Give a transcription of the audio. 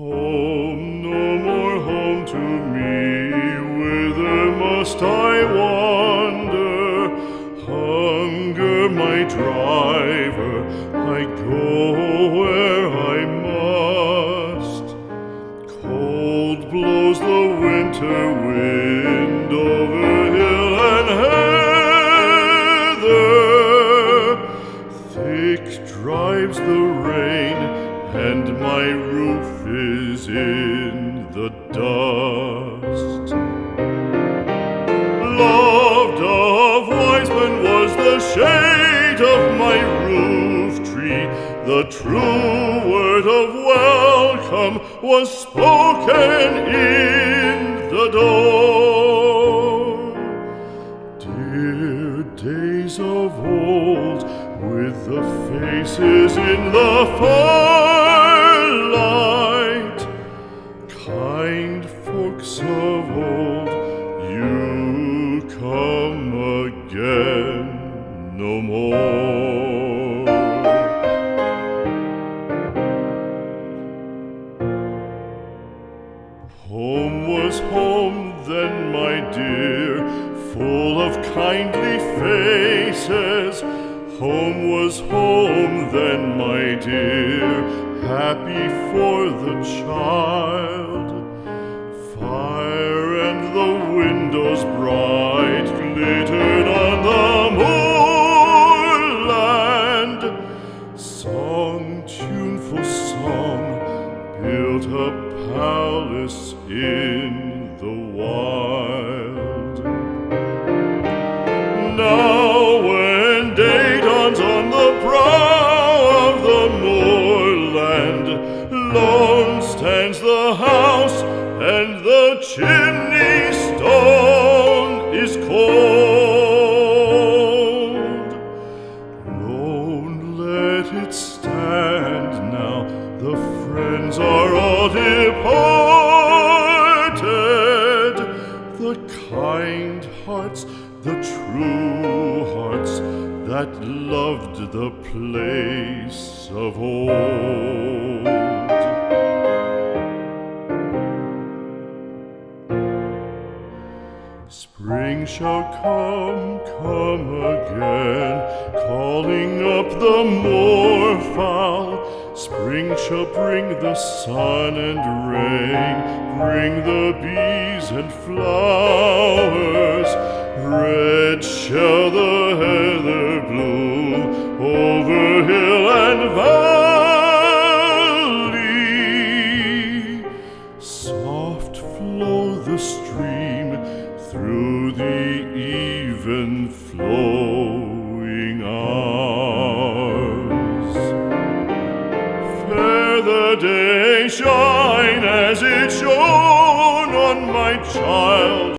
Home, no more home to me, whither must I wander? Hunger my driver, I go where I must. Cold blows the winter wind over hill and heather, thick drives the rain and my roof is in the dust. Loved of wise men was the shade of my roof tree. The true word of welcome was spoken in the door. Dear days of old, with the faces in the firelight, Home was home then, my dear, full of kindly faces. Home was home then, my dear, happy for the child. Fire and the windows bright glittered on the moorland. Song, tuneful song, built a palace in the wild. Now, when day dawns on the brow of the moorland, lone stands the house, and the chimney departed. The kind hearts, the true hearts that loved the place of old. Spring shall come, come again, calling up the moorfowl. Spring shall bring the sun and rain, bring the bees and flowers. Red shall the heather bloom over hill and valley. Soft flow the stream through the even flowing hours. The day shine as it shone on my child.